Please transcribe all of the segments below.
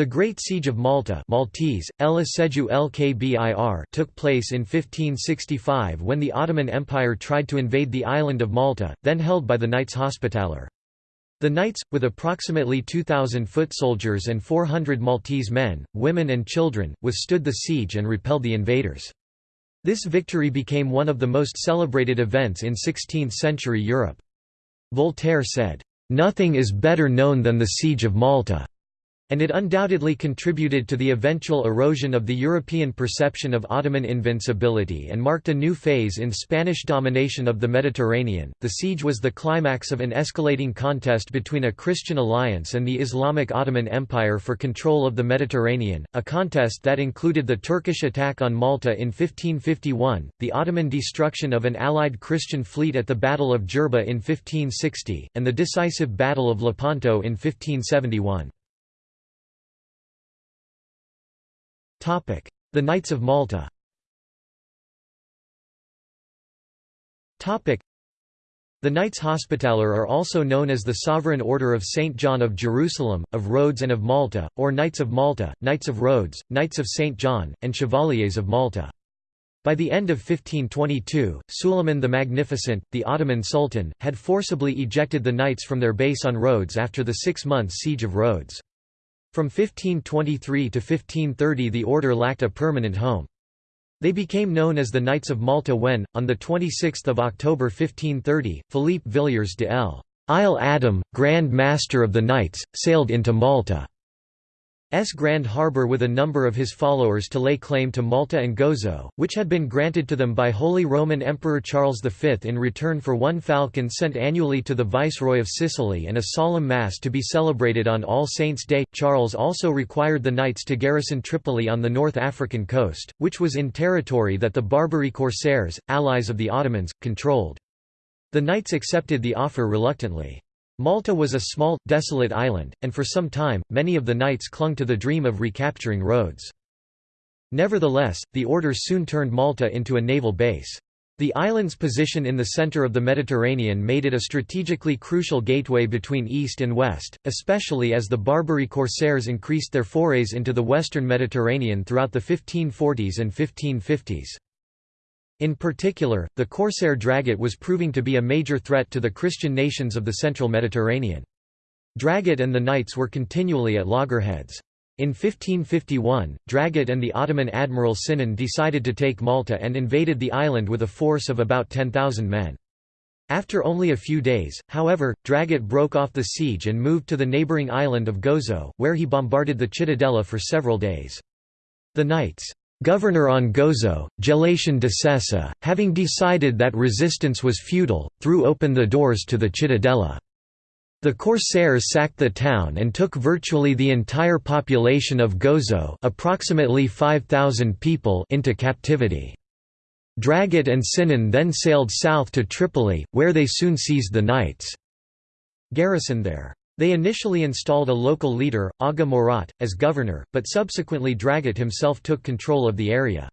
The Great Siege of Malta Maltese, El LKBIR took place in 1565 when the Ottoman Empire tried to invade the island of Malta, then held by the Knights Hospitaller. The Knights, with approximately 2,000 foot soldiers and 400 Maltese men, women and children, withstood the siege and repelled the invaders. This victory became one of the most celebrated events in 16th-century Europe. Voltaire said, "...nothing is better known than the Siege of Malta." And it undoubtedly contributed to the eventual erosion of the European perception of Ottoman invincibility and marked a new phase in Spanish domination of the Mediterranean. The siege was the climax of an escalating contest between a Christian alliance and the Islamic Ottoman Empire for control of the Mediterranean, a contest that included the Turkish attack on Malta in 1551, the Ottoman destruction of an allied Christian fleet at the Battle of Jerba in 1560, and the decisive Battle of Lepanto in 1571. The Knights of Malta The Knights Hospitaller are also known as the Sovereign Order of St. John of Jerusalem, of Rhodes and of Malta, or Knights of Malta, Knights of Rhodes, Knights of St. John, and Chevaliers of Malta. By the end of 1522, Suleiman the Magnificent, the Ottoman Sultan, had forcibly ejected the knights from their base on Rhodes after the six-month siege of Rhodes. From 1523 to 1530 the order lacked a permanent home. They became known as the Knights of Malta when, on 26 October 1530, Philippe Villiers de L. Isle Adam, Grand Master of the Knights, sailed into Malta. S Grand Harbour with a number of his followers to lay claim to Malta and Gozo, which had been granted to them by Holy Roman Emperor Charles V in return for one falcon sent annually to the Viceroy of Sicily and a solemn Mass to be celebrated on All Saints' Day. Charles also required the knights to garrison Tripoli on the North African coast, which was in territory that the Barbary corsairs, allies of the Ottomans, controlled. The knights accepted the offer reluctantly. Malta was a small, desolate island, and for some time, many of the knights clung to the dream of recapturing Rhodes. Nevertheless, the order soon turned Malta into a naval base. The island's position in the center of the Mediterranean made it a strategically crucial gateway between East and West, especially as the Barbary corsairs increased their forays into the western Mediterranean throughout the 1540s and 1550s. In particular, the corsair Dragut was proving to be a major threat to the Christian nations of the central Mediterranean. Dragut and the knights were continually at loggerheads. In 1551, Dragut and the Ottoman admiral Sinan decided to take Malta and invaded the island with a force of about 10,000 men. After only a few days, however, Dragut broke off the siege and moved to the neighbouring island of Gozo, where he bombarded the Cittadella for several days. The knights Governor on Gozo, Galatian de Sessa, having decided that resistance was futile, threw open the doors to the Cittadella. The corsairs sacked the town and took virtually the entire population of Gozo approximately 5,000 people into captivity. Dragut and Sinan then sailed south to Tripoli, where they soon seized the knights' garrison there. They initially installed a local leader, Aga Murat, as governor, but subsequently Dragut himself took control of the area.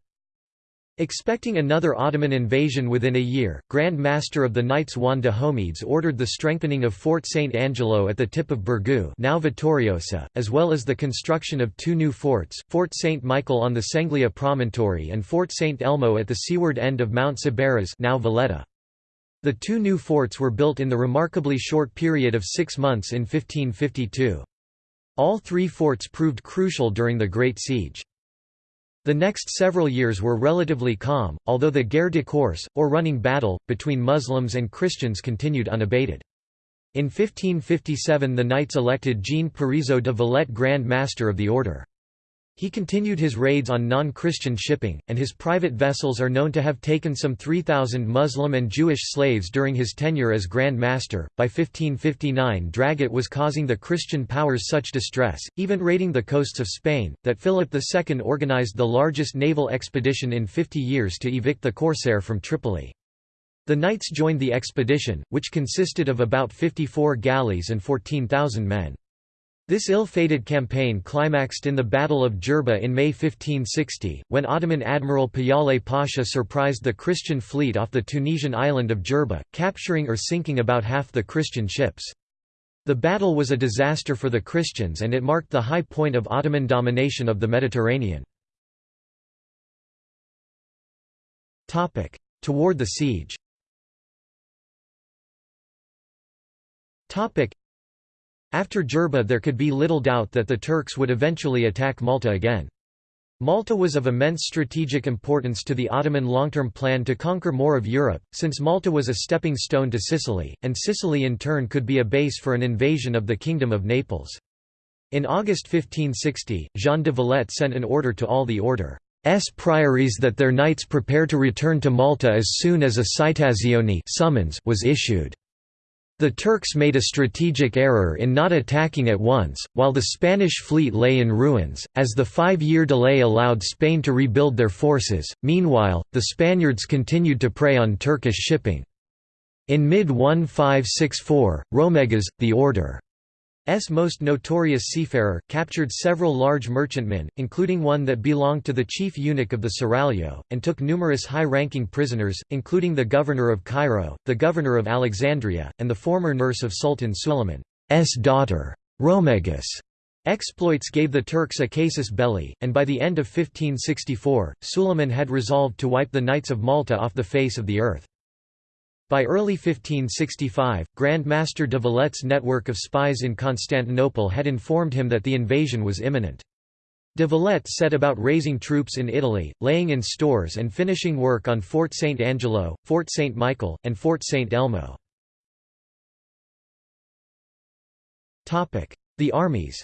Expecting another Ottoman invasion within a year, Grand Master of the Knights Juan de Homedes ordered the strengthening of Fort St. Angelo at the tip of Birgu now Vittoriosa, as well as the construction of two new forts, Fort St. Michael on the Senglea promontory and Fort St. Elmo at the seaward end of Mount Sciberras now Valletta. The two new forts were built in the remarkably short period of six months in 1552. All three forts proved crucial during the Great Siege. The next several years were relatively calm, although the guerre de course, or running battle, between Muslims and Christians continued unabated. In 1557 the Knights elected Jean Parisot de Valette Grand Master of the Order. He continued his raids on non-Christian shipping, and his private vessels are known to have taken some 3,000 Muslim and Jewish slaves during his tenure as Grand Master. By 1559 Dragut was causing the Christian powers such distress, even raiding the coasts of Spain, that Philip II organized the largest naval expedition in 50 years to evict the corsair from Tripoli. The knights joined the expedition, which consisted of about 54 galleys and 14,000 men. This ill-fated campaign climaxed in the Battle of Jerba in May 1560, when Ottoman Admiral Piyale Pasha surprised the Christian fleet off the Tunisian island of Jerba, capturing or sinking about half the Christian ships. The battle was a disaster for the Christians and it marked the high point of Ottoman domination of the Mediterranean. Toward the siege After Jerba there could be little doubt that the Turks would eventually attack Malta again. Malta was of immense strategic importance to the Ottoman long-term plan to conquer more of Europe, since Malta was a stepping stone to Sicily, and Sicily in turn could be a base for an invasion of the Kingdom of Naples. In August 1560, Jean de Valette sent an order to all the order's priories that their knights prepare to return to Malta as soon as a citazione summons was issued. The Turks made a strategic error in not attacking at once, while the Spanish fleet lay in ruins, as the five-year delay allowed Spain to rebuild their forces. Meanwhile, the Spaniards continued to prey on Turkish shipping. In mid-1564, Romegas, the order S most notorious seafarer, captured several large merchantmen, including one that belonged to the chief eunuch of the Seraglio, and took numerous high-ranking prisoners, including the governor of Cairo, the governor of Alexandria, and the former nurse of Sultan Suleiman's daughter. Romegas' exploits gave the Turks a casus belli, and by the end of 1564, Suleiman had resolved to wipe the Knights of Malta off the face of the earth. By early 1565, Grand Master de Valette's network of spies in Constantinople had informed him that the invasion was imminent. De Valette set about raising troops in Italy, laying in stores and finishing work on Fort St. Angelo, Fort St. Michael, and Fort St. Elmo. The armies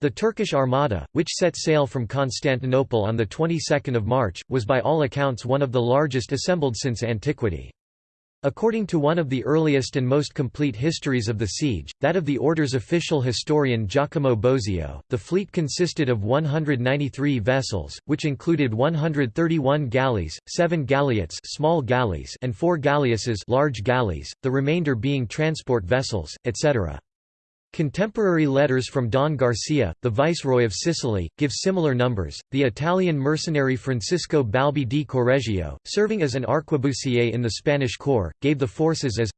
the Turkish armada, which set sail from Constantinople on the 22nd of March, was by all accounts one of the largest assembled since antiquity. According to one of the earliest and most complete histories of the siege, that of the order's official historian Giacomo Bosio, the fleet consisted of 193 vessels, which included 131 galleys, 7 galliots small galleys and 4 galleasses large galleys, the remainder being transport vessels, etc. Contemporary letters from Don Garcia, the Viceroy of Sicily, give similar numbers. The Italian mercenary Francesco Balbi di Correggio, serving as an arquebusier in the Spanish corps, gave the forces as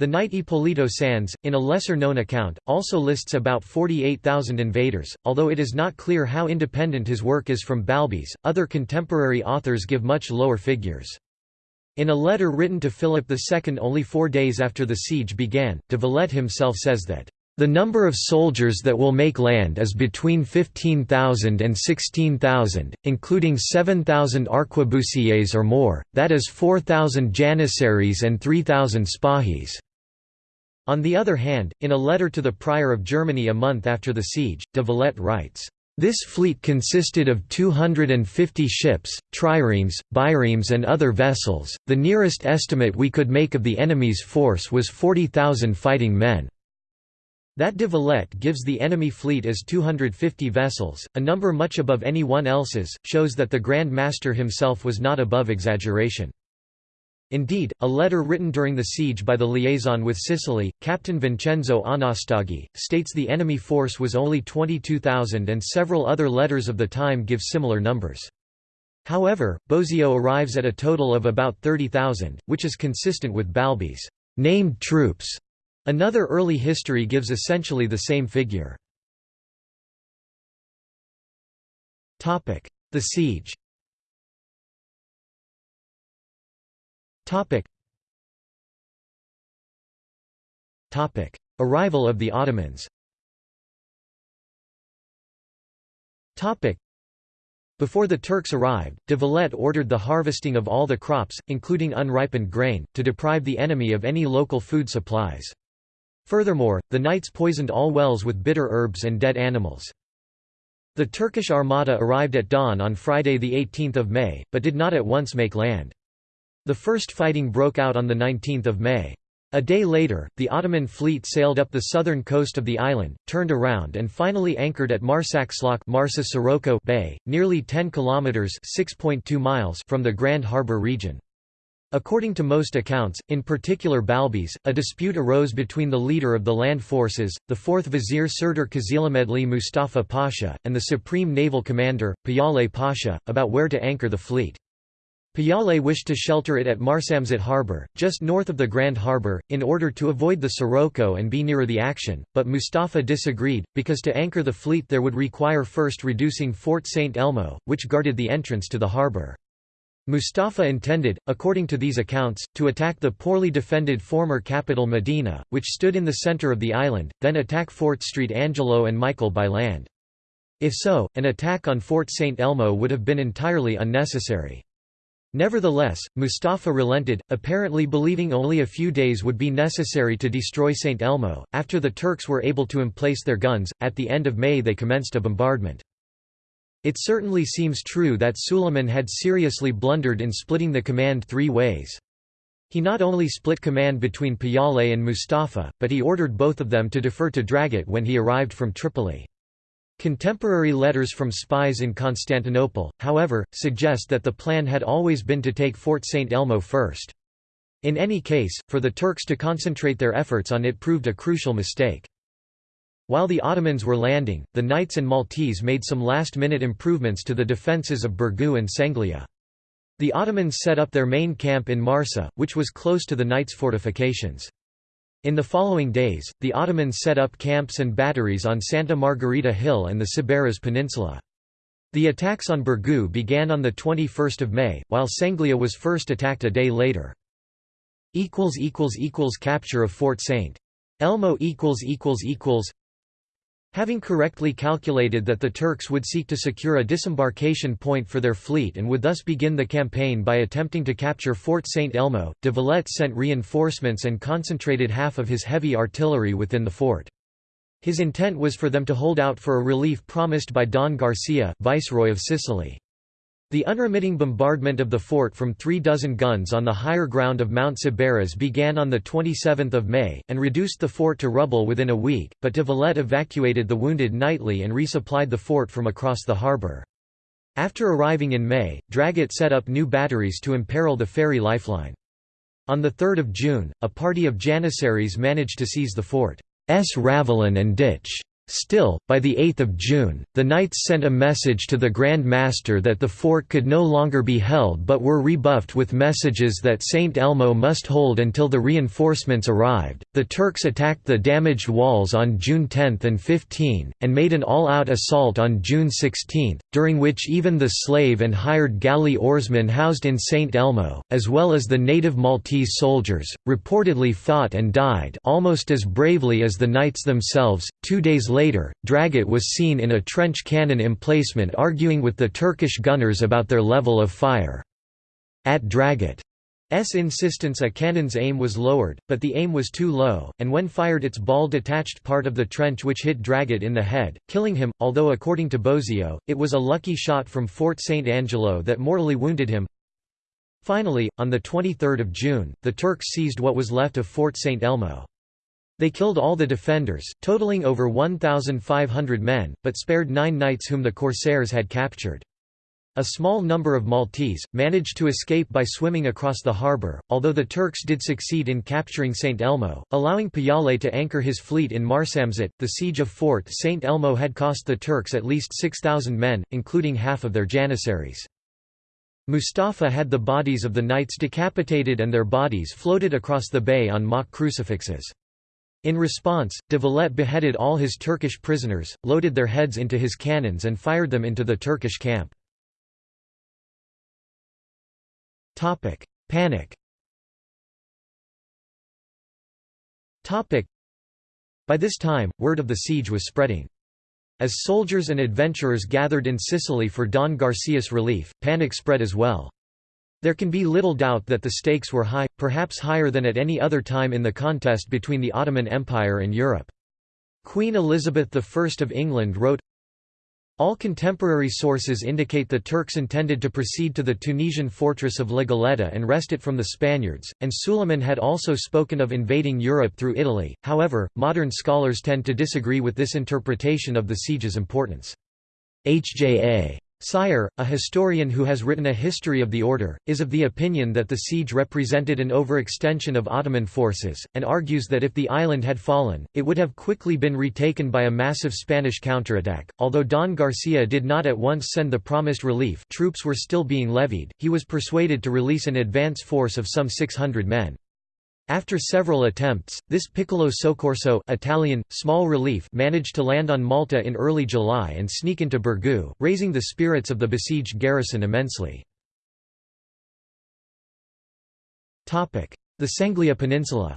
the knight Ippolito Sanz, in a lesser-known account, also lists about 48,000 invaders, although it is not clear how independent his work is from Balbi's. Other contemporary authors give much lower figures. In a letter written to Philip II only four days after the siege began, de Valette himself says that the number of soldiers that will make land is between 15,000 and 16,000, including 7,000 arquebusiers or more, that is 4,000 janissaries and 3,000 spahis. On the other hand, in a letter to the Prior of Germany a month after the siege, de Valette writes, this fleet consisted of 250 ships, triremes, biremes and other vessels. The nearest estimate we could make of the enemy's force was 40,000 fighting men. That de Valette gives the enemy fleet as 250 vessels, a number much above anyone else's, shows that the Grand Master himself was not above exaggeration. Indeed, a letter written during the siege by the liaison with Sicily, Captain Vincenzo Anastagi, states the enemy force was only 22,000 and several other letters of the time give similar numbers. However, Bosio arrives at a total of about 30,000, which is consistent with Balbi's named troops Another early history gives essentially the same figure. The siege. Arrival of the Ottomans. Before the Turks arrived, de Valette ordered the harvesting of all the crops, including unripened grain, to deprive the enemy of any local food supplies. Furthermore, the knights poisoned all wells with bitter herbs and dead animals. The Turkish armada arrived at dawn on Friday 18 May, but did not at once make land. The first fighting broke out on 19 May. A day later, the Ottoman fleet sailed up the southern coast of the island, turned around and finally anchored at Marsaxlokk Marsa Bay, nearly 10 kilometers (6.2 miles) from the Grand Harbor region. According to most accounts, in particular Balbi's, a dispute arose between the leader of the land forces, the 4th Vizier Serdar Kızılahmedli Mustafa Pasha, and the supreme naval commander, Piyale Pasha, about where to anchor the fleet. Piyale wished to shelter it at Marsamxett harbour, just north of the Grand Harbour, in order to avoid the Sirocco and be nearer the action, but Mustafa disagreed, because to anchor the fleet there would require first reducing Fort St. Elmo, which guarded the entrance to the harbour. Mustafa intended, according to these accounts, to attack the poorly defended former capital Medina, which stood in the centre of the island, then attack Fort St. Angelo and Michael by land. If so, an attack on Fort St. Elmo would have been entirely unnecessary. Nevertheless, Mustafa relented, apparently believing only a few days would be necessary to destroy St. Elmo. After the Turks were able to emplace their guns, at the end of May they commenced a bombardment. It certainly seems true that Suleiman had seriously blundered in splitting the command three ways. He not only split command between Piyale and Mustafa, but he ordered both of them to defer to Dragut when he arrived from Tripoli. Contemporary letters from spies in Constantinople, however, suggest that the plan had always been to take Fort St. Elmo first. In any case, for the Turks to concentrate their efforts on it proved a crucial mistake. While the Ottomans were landing, the Knights and Maltese made some last-minute improvements to the defences of Birgu and Senglea. The Ottomans set up their main camp in Marsa, which was close to the Knights' fortifications. In the following days, the Ottomans set up camps and batteries on Santa Margherita Hill and the Sciberras Peninsula. The attacks on Birgu began on 21 May, while Senglea was first attacked a day later. Capture of Fort St. Elmo Having correctly calculated that the Turks would seek to secure a disembarkation point for their fleet and would thus begin the campaign by attempting to capture Fort St. Elmo, de Valette sent reinforcements and concentrated half of his heavy artillery within the fort. His intent was for them to hold out for a relief promised by Don Garcia, Viceroy of Sicily. The unremitting bombardment of the fort from three dozen guns on the higher ground of Mount Sciberras began on 27 May, and reduced the fort to rubble within a week, but de Valette evacuated the wounded nightly and resupplied the fort from across the harbour. After arriving in May, Dragut set up new batteries to imperil the ferry lifeline. On 3 June, a party of Janissaries managed to seize the fort's ravelin and ditch. Still, by 8 June, the Knights sent a message to the Grand Master that the fort could no longer be held but were rebuffed with messages that St. Elmo must hold until the reinforcements arrived. The Turks attacked the damaged walls on June 10 and 15, and made an all out assault on June 16, during which even the slave and hired galley oarsmen housed in St. Elmo, as well as the native Maltese soldiers, reportedly fought and died almost as bravely as the Knights themselves. Two days later, Dragut was seen in a trench cannon emplacement arguing with the Turkish gunners about their level of fire. At Dragut's insistence a cannon's aim was lowered, but the aim was too low, and when fired its ball detached part of the trench which hit Dragut in the head, killing him, although according to Bosio, it was a lucky shot from Fort St. Angelo that mortally wounded him. Finally, on 23 June, the Turks seized what was left of Fort St. Elmo. They killed all the defenders, totaling over 1,500 men, but spared nine knights whom the corsairs had captured. A small number of Maltese, managed to escape by swimming across the harbour, although the Turks did succeed in capturing St. Elmo, allowing Piyale to anchor his fleet in Marsamxett. The siege of Fort St. Elmo had cost the Turks at least 6,000 men, including half of their janissaries. Mustafa had the bodies of the knights decapitated and their bodies floated across the bay on mock crucifixes. In response, de Valette beheaded all his Turkish prisoners, loaded their heads into his cannons and fired them into the Turkish camp. Panic By this time, word of the siege was spreading. As soldiers and adventurers gathered in Sicily for Don Garcia's relief, panic spread as well. There can be little doubt that the stakes were high, perhaps higher than at any other time in the contest between the Ottoman Empire and Europe. Queen Elizabeth I of England wrote, all contemporary sources indicate the Turks intended to proceed to the Tunisian fortress of La Goletta and wrest it from the Spaniards, and Suleiman had also spoken of invading Europe through Italy, however, modern scholars tend to disagree with this interpretation of the siege's importance. H.J.A. Sire, a historian who has written a history of the order, is of the opinion that the siege represented an overextension of Ottoman forces, and argues that if the island had fallen, it would have quickly been retaken by a massive Spanish counterattack. Although Don Garcia did not at once send the promised relief troops were still being levied, he was persuaded to release an advance force of some 600 men. After several attempts, this piccolo soccorso Italian, small relief managed to land on Malta in early July and sneak into Birgu, raising the spirits of the besieged garrison immensely. The Senglea Peninsula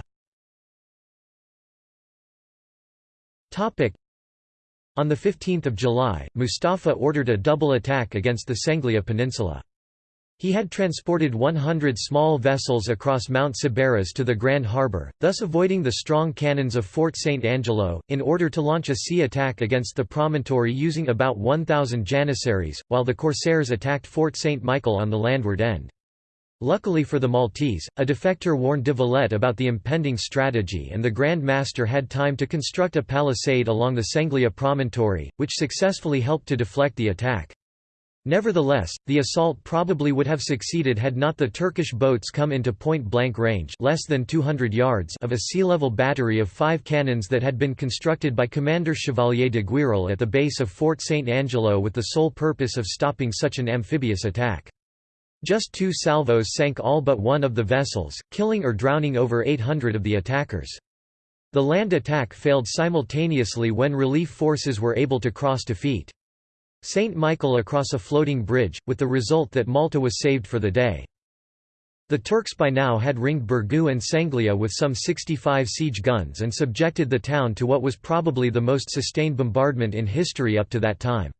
On 15 July, Mustafa ordered a double attack against the Senglea Peninsula. He had transported 100 small vessels across Mount Sciberras to the Grand Harbour, thus avoiding the strong cannons of Fort St. Angelo, in order to launch a sea attack against the promontory using about 1,000 janissaries, while the corsairs attacked Fort St. Michael on the landward end. Luckily for the Maltese, a defector warned de Valette about the impending strategy and the Grand Master had time to construct a palisade along the Senglea promontory, which successfully helped to deflect the attack. Nevertheless, the assault probably would have succeeded had not the Turkish boats come into point-blank range less than 200 yards of a sea-level battery of five cannons that had been constructed by Commander Chevalier de Guiral at the base of Fort St. Angelo with the sole purpose of stopping such an amphibious attack. Just two salvos sank all but one of the vessels, killing or drowning over 800 of the attackers. The land attack failed simultaneously when relief forces were able to cross to feet. St. Michael across a floating bridge, with the result that Malta was saved for the day. The Turks by now had ringed Birgu and Senglea with some 65 siege guns and subjected the town to what was probably the most sustained bombardment in history up to that time.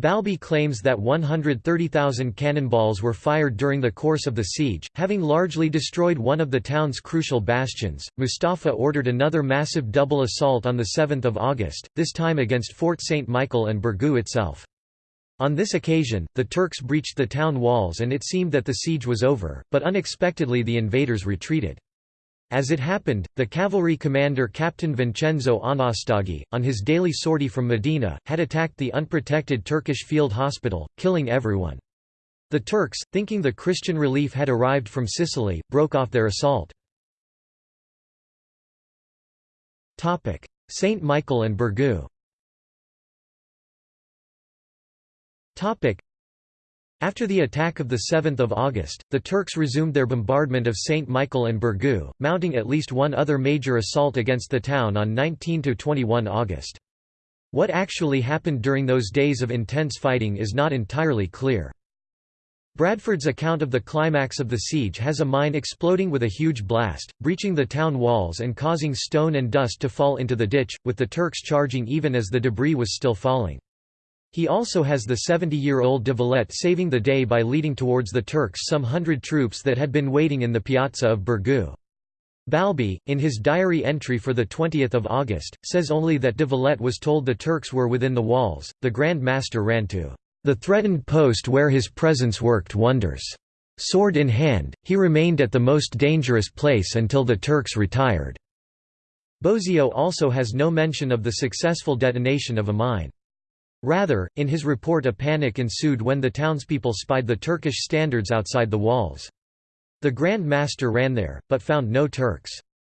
Balbi claims that 130,000 cannonballs were fired during the course of the siege, having largely destroyed one of the town's crucial bastions. Mustafa ordered another massive double assault on 7 August, this time against Fort St. Michael and Birgu itself. On this occasion, the Turks breached the town walls and it seemed that the siege was over, but unexpectedly the invaders retreated. As it happened, the cavalry commander Captain Vincenzo Anastagi, on his daily sortie from Medina, had attacked the unprotected Turkish field hospital, killing everyone. The Turks, thinking the Christian relief had arrived from Sicily, broke off their assault. St. Michael and Birgu after the attack of 7 August, the Turks resumed their bombardment of St. Michael and Birgu, mounting at least one other major assault against the town on 19–21 August. What actually happened during those days of intense fighting is not entirely clear. Bradford's account of the climax of the siege has a mine exploding with a huge blast, breaching the town walls and causing stone and dust to fall into the ditch, with the Turks charging even as the debris was still falling. He also has the 70-year-old de Valette saving the day by leading towards the Turks some hundred troops that had been waiting in the piazza of Birgu. Balbi, in his diary entry for 20 August, says only that de Valette was told the Turks were within the walls. The Grand Master ran to the threatened post where his presence worked wonders. Sword in hand, he remained at the most dangerous place until the Turks retired. Bosio also has no mention of the successful detonation of a mine. Rather, in his report a panic ensued when the townspeople spied the Turkish standards outside the walls. The Grand Master ran there, but found no Turks.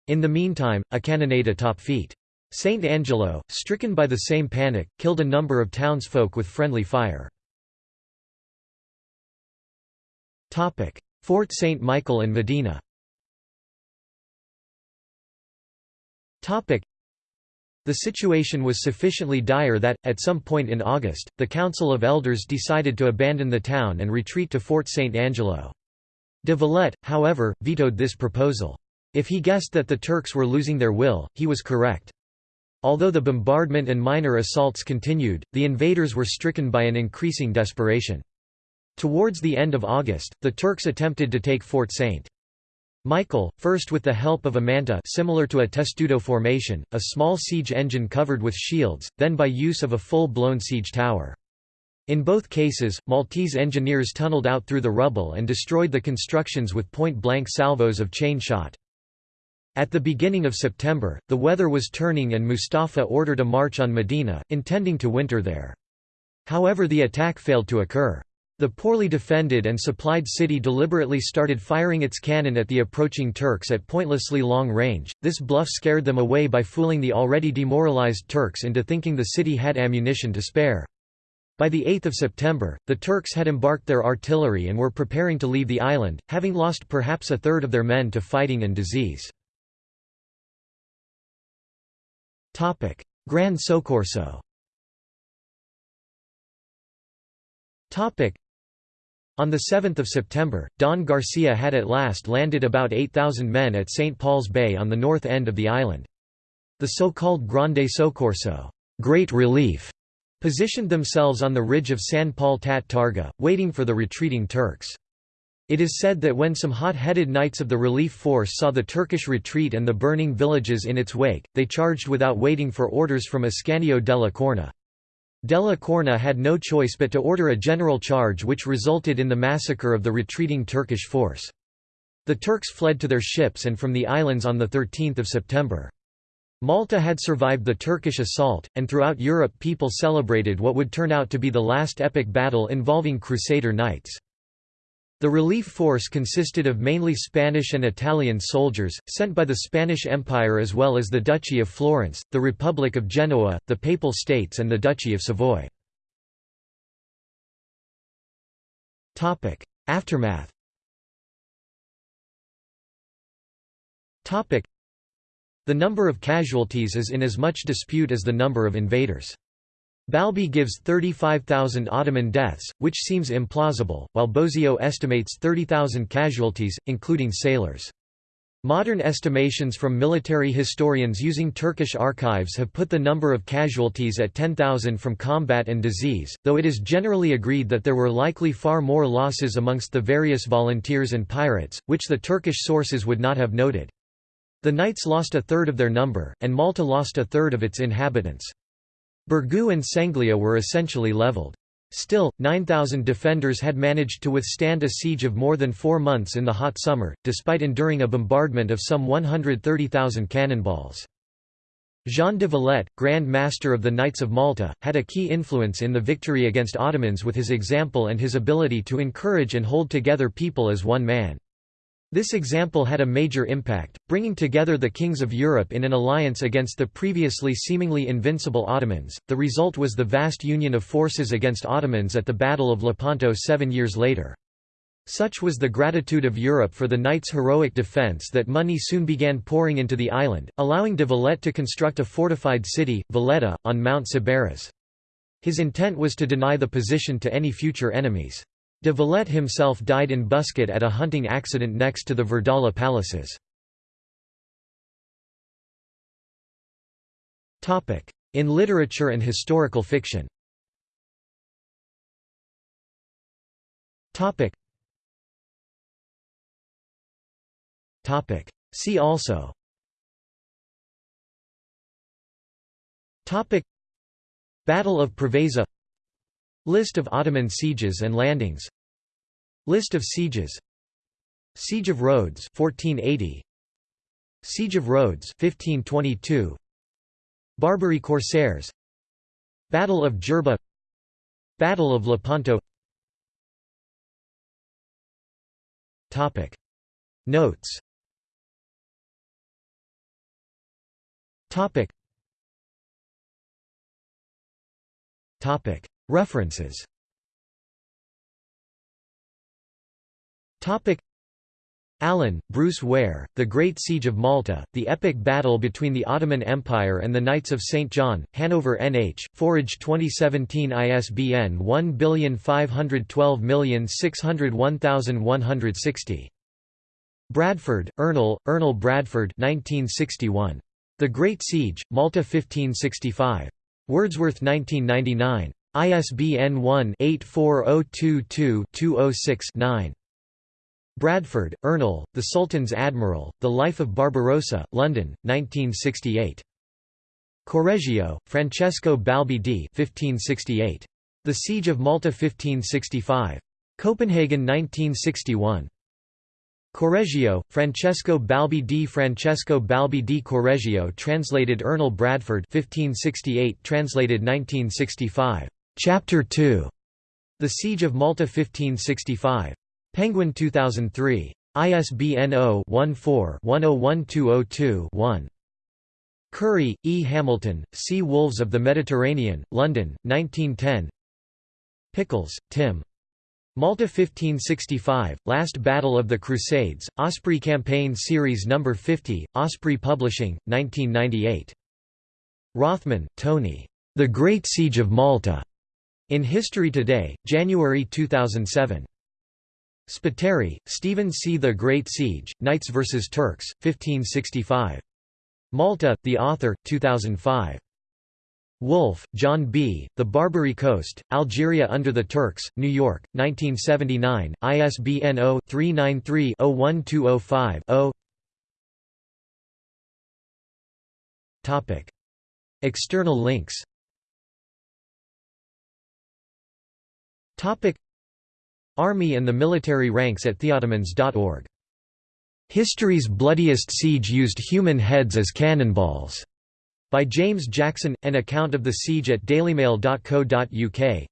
In the meantime, a cannonade atop Feet. St. Angelo, stricken by the same panic, killed a number of townsfolk with friendly fire. Fort St. Michael and Medina the situation was sufficiently dire that, at some point in August, the Council of Elders decided to abandon the town and retreat to Fort St. Angelo. De Valette, however, vetoed this proposal. If he guessed that the Turks were losing their will, he was correct. Although the bombardment and minor assaults continued, the invaders were stricken by an increasing desperation. Towards the end of August, the Turks attempted to take Fort St. Michael, first with the help of a manta similar to a testudo formation, a small siege engine covered with shields, then by use of a full-blown siege tower. In both cases, Maltese engineers tunneled out through the rubble and destroyed the constructions with point-blank salvos of chain shot. At the beginning of September, the weather was turning and Mustafa ordered a march on Medina, intending to winter there. However the attack failed to occur. The poorly defended and supplied city deliberately started firing its cannon at the approaching Turks at pointlessly long range. This bluff scared them away by fooling the already demoralized Turks into thinking the city had ammunition to spare. By the 8th of September, the Turks had embarked their artillery and were preparing to leave the island, having lost perhaps a third of their men to fighting and disease. Gran Soccorso on 7 September, Don Garcia had at last landed about 8,000 men at St. Paul's Bay on the north end of the island. The so-called Grande Soccorso Great Relief", positioned themselves on the ridge of San Paul Tat Targa, waiting for the retreating Turks. It is said that when some hot-headed knights of the relief force saw the Turkish retreat and the burning villages in its wake, they charged without waiting for orders from Ascanio della Corna. Della Corna had no choice but to order a general charge which resulted in the massacre of the retreating Turkish force. The Turks fled to their ships and from the islands on 13 September. Malta had survived the Turkish assault, and throughout Europe people celebrated what would turn out to be the last epic battle involving Crusader knights. The relief force consisted of mainly Spanish and Italian soldiers, sent by the Spanish Empire as well as the Duchy of Florence, the Republic of Genoa, the Papal States and the Duchy of Savoy. Aftermath The number of casualties is in as much dispute as the number of invaders. Balbi gives 35,000 Ottoman deaths, which seems implausible, while Bosio estimates 30,000 casualties, including sailors. Modern estimations from military historians using Turkish archives have put the number of casualties at 10,000 from combat and disease, though it is generally agreed that there were likely far more losses amongst the various volunteers and pirates, which the Turkish sources would not have noted. The knights lost a third of their number, and Malta lost a third of its inhabitants. Birgu and Senglea were essentially leveled. Still, 9,000 defenders had managed to withstand a siege of more than four months in the hot summer, despite enduring a bombardment of some 130,000 cannonballs. Jean de Valette, Grand Master of the Knights of Malta, had a key influence in the victory against Ottomans with his example and his ability to encourage and hold together people as one man. This example had a major impact, bringing together the kings of Europe in an alliance against the previously seemingly invincible Ottomans. The result was the vast union of forces against Ottomans at the Battle of Lepanto seven years later. Such was the gratitude of Europe for the knights' heroic defence that money soon began pouring into the island, allowing de Valette to construct a fortified city, Valletta, on Mount Sciberras. His intent was to deny the position to any future enemies. De Valette himself died in Buskett at a hunting accident next to the Verdala palaces. In literature and historical fiction. See also. Battle of Preveza List of Ottoman sieges and landings. List of sieges. Siege of Rhodes 1480 Siege of Rhodes 1522 Barbary Corsairs. Battle of Jerba. Battle of Lepanto. Topic. Notes. Topic. Topic References Allen, Bruce Ware, The Great Siege of Malta, The Epic Battle Between the Ottoman Empire and the Knights of St. John, Hanover NH, Forage 2017 ISBN 1512601160. Bradford, Ernle, Ernle Bradford 1961. The Great Siege, Malta 1565. Wordsworth 1999. ISBN 1-84022-206-9. Bradford, Ernle, The Sultan's Admiral, The Life of Barbarossa, London, 1968. Correggio, Francesco Balbi d. 1568. The Siege of Malta 1565. Copenhagen 1961. Correggio, Francesco Balbi di Francesco Balbi di Correggio translated Ernle Bradford 1568 translated 1965. Chapter 2. The Siege of Malta 1565. Penguin 2003. ISBN 0-14-101202-1. Curry, E. Hamilton, Sea Wolves of the Mediterranean, London, 1910 Pickles, Tim. Malta 1565, Last Battle of the Crusades, Osprey Campaign Series No. 50, Osprey Publishing, 1998. Rothman, Tony. The Great Siege of Malta. In History Today, January 2007. Spiteri, Stephen C. The Great Siege, Knights vs. Turks, 1565. Malta, The Author, 2005. Wolfe, John B., The Barbary Coast, Algeria Under the Turks, New York, 1979, ISBN 0-393-01205-0 External links Army and the military ranks at theottomans.org. History's bloodiest siege used human heads as cannonballs by James Jackson, an account of the siege at dailymail.co.uk.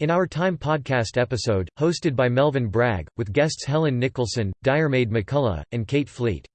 In Our Time podcast episode, hosted by Melvin Bragg, with guests Helen Nicholson, Diarmaid MacCulloch, and Kate Fleet.